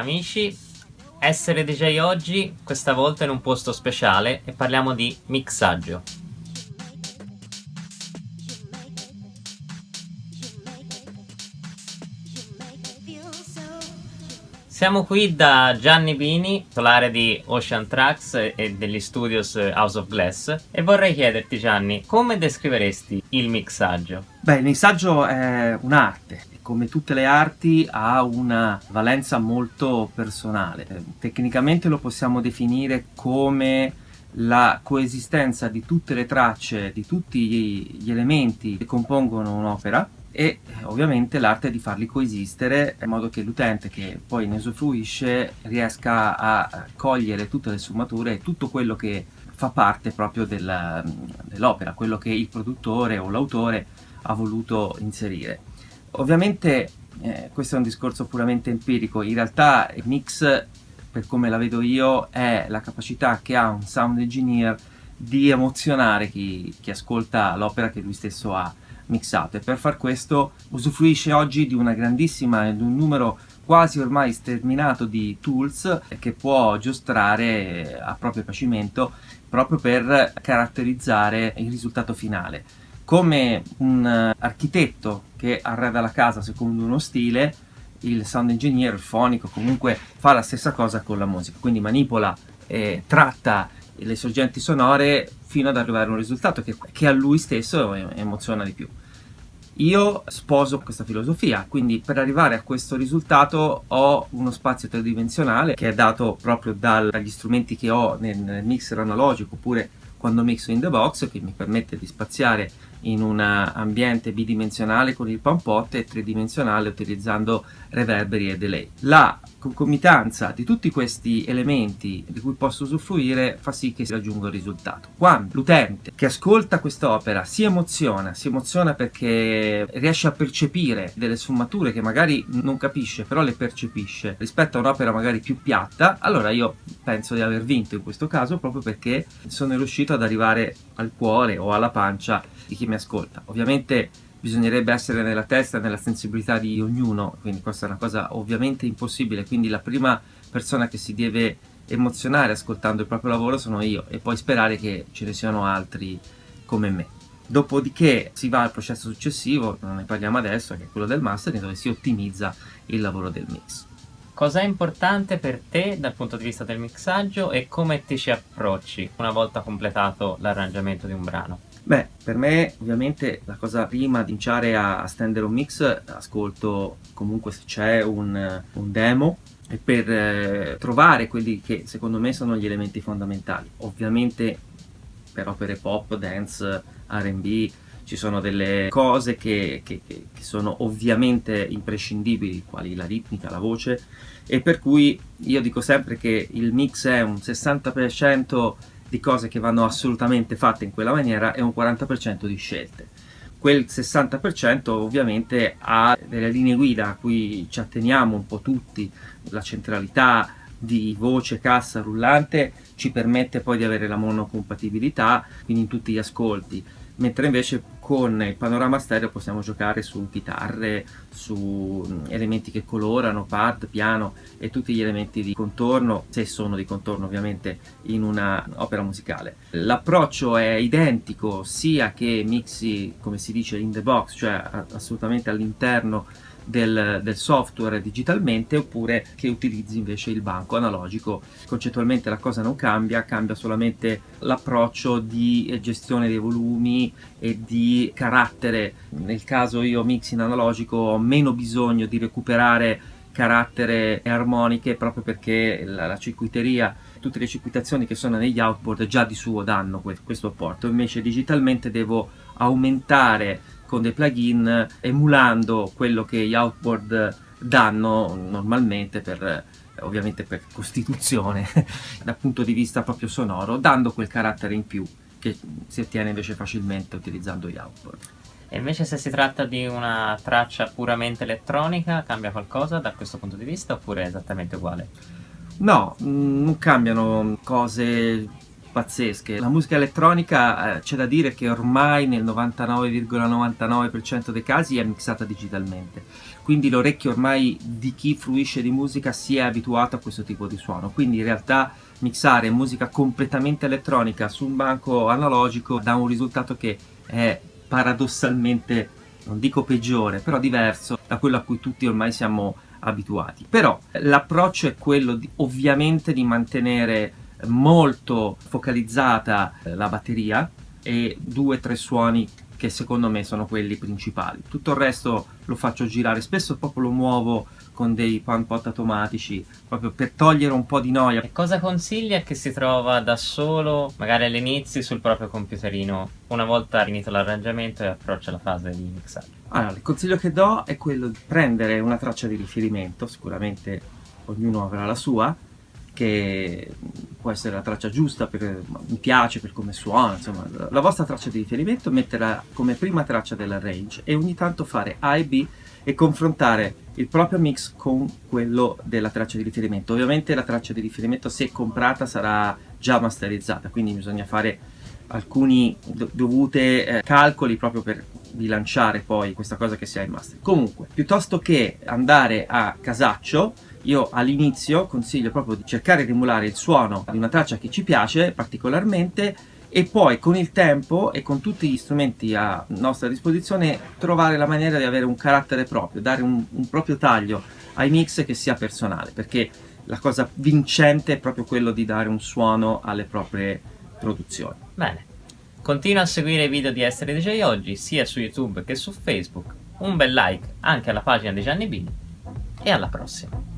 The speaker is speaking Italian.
Amici, essere DJ oggi, questa volta in un posto speciale e parliamo di mixaggio. Siamo qui da Gianni Bini, titolare di Ocean Tracks e degli studios House of Glass e vorrei chiederti Gianni, come descriveresti il mixaggio? Beh, il mixaggio è un'arte, come tutte le arti ha una valenza molto personale. Tecnicamente lo possiamo definire come la coesistenza di tutte le tracce, di tutti gli elementi che compongono un'opera e ovviamente l'arte di farli coesistere in modo che l'utente che poi ne usufruisce riesca a cogliere tutte le sfumature e tutto quello che fa parte proprio dell'opera, quello che il produttore o l'autore ha voluto inserire. Ovviamente eh, questo è un discorso puramente empirico, in realtà il mix per come la vedo io è la capacità che ha un sound engineer di emozionare chi, chi ascolta l'opera che lui stesso ha mixato e per far questo usufruisce oggi di una grandissima, di un numero quasi ormai sterminato di tools che può giostrare a proprio piacimento proprio per caratterizzare il risultato finale. Come un architetto che arreda la casa secondo uno stile, il sound engineer, il fonico, comunque fa la stessa cosa con la musica, quindi manipola e tratta le sorgenti sonore fino ad arrivare a un risultato che, che a lui stesso emoziona di più. Io sposo questa filosofia, quindi per arrivare a questo risultato ho uno spazio tridimensionale che è dato proprio dagli strumenti che ho nel, nel mixer analogico oppure quando mixo in the box che mi permette di spaziare in un ambiente bidimensionale con il pampot e tridimensionale utilizzando reverberi e delay. La concomitanza di tutti questi elementi di cui posso usufruire fa sì che si raggiunga il risultato. Quando l'utente che ascolta quest'opera si emoziona, si emoziona perché riesce a percepire delle sfumature che magari non capisce, però le percepisce rispetto a un'opera magari più piatta, allora io penso di aver vinto in questo caso proprio perché sono riuscito ad arrivare al cuore o alla pancia di chi mi ascolta. Ovviamente bisognerebbe essere nella testa e nella sensibilità di ognuno, quindi questa è una cosa ovviamente impossibile, quindi la prima persona che si deve emozionare ascoltando il proprio lavoro sono io e poi sperare che ce ne siano altri come me. Dopodiché si va al processo successivo, non ne parliamo adesso, che è quello del mastering, dove si ottimizza il lavoro del mix. Cos'è importante per te dal punto di vista del mixaggio e come ti ci approcci una volta completato l'arrangiamento di un brano? Beh, per me ovviamente la cosa prima di iniziare a, stendere un mix ascolto comunque se c'è un, un, demo e per eh, trovare quelli che secondo me sono gli elementi fondamentali. Ovviamente per opere pop, dance, R&B ci sono delle cose che, che, che, sono ovviamente imprescindibili, quali la ritmica, la voce, e per cui io dico sempre che il mix è un 60% di cose che vanno assolutamente fatte in quella maniera e un 40% di scelte. Quel 60% ovviamente ha delle linee guida a cui ci atteniamo un po' tutti, la centralità di voce, cassa, rullante ci permette poi di avere la monocompatibilità, quindi in tutti gli ascolti, mentre invece con il panorama stereo possiamo giocare su chitarre, su mm, elementi che colorano, pad, piano e tutti gli elementi di contorno, se sono di contorno ovviamente in un'opera musicale. L'approccio è identico sia che mixi, come si dice, in the box, cioè assolutamente all'interno del, del, software digitalmente oppure che utilizzi invece il banco analogico. Concettualmente la cosa non cambia, cambia solamente l'approccio di gestione dei volumi e di carattere. Nel caso io mix in analogico ho meno bisogno di recuperare carattere e armoniche proprio perché la, la circuiteria tutte le circuitazioni che sono negli outboard già di suo danno questo apporto invece digitalmente devo aumentare con dei plugin emulando quello che gli outboard danno normalmente per ovviamente per costituzione dal punto di vista proprio sonoro dando quel carattere in più che si ottiene invece facilmente utilizzando gli outboard e invece se si tratta di una traccia puramente elettronica cambia qualcosa da questo punto di vista oppure è esattamente uguale? No, mm, non cambiano cose pazzesche. La musica elettronica eh, c'è da dire che ormai nel 99,99% dei casi è mixata digitalmente, quindi l'orecchio ormai di chi fruisce di musica si è abituato a questo tipo di suono, quindi in realtà mixare musica completamente elettronica su un banco analogico dà un risultato che è paradossalmente, non dico peggiore, però diverso da quello a cui tutti ormai siamo abituati. Però l'approccio è quello di, ovviamente di mantenere molto focalizzata eh, la batteria e due o tre suoni che secondo me sono quelli principali. Tutto il resto lo faccio girare, spesso proprio lo muovo con dei pan pot automatici, proprio per togliere un po' di noia. E cosa consiglia che si trova da solo, magari all'inizio, sul proprio computerino, una volta finito l'arrangiamento e approccia la fase di mixaggio? Allora, il consiglio che do è quello di prendere una traccia di riferimento, sicuramente ognuno avrà la sua, che può essere la traccia giusta, per, mi piace per come suona, insomma, la vostra traccia di riferimento, metterla come prima traccia della range e ogni tanto fare A e B e confrontare il proprio mix con quello della traccia di riferimento. Ovviamente la traccia di riferimento se comprata sarà già masterizzata, quindi bisogna fare alcuni dovute eh, calcoli proprio per bilanciare poi questa cosa che si ha in master. Comunque, piuttosto che andare a casaccio, io all'inizio consiglio proprio di cercare di emulare il suono di una traccia che ci piace particolarmente e poi con il tempo e con tutti gli strumenti a nostra disposizione trovare la maniera di avere un carattere proprio, dare un, un proprio taglio ai mix che sia personale, perché la cosa vincente è proprio quello di dare un suono alle proprie produzioni. Bene, continua a seguire i video di Essere DJ Oggi sia su YouTube che su Facebook, un bel like anche alla pagina di Gianni Bini e alla prossima!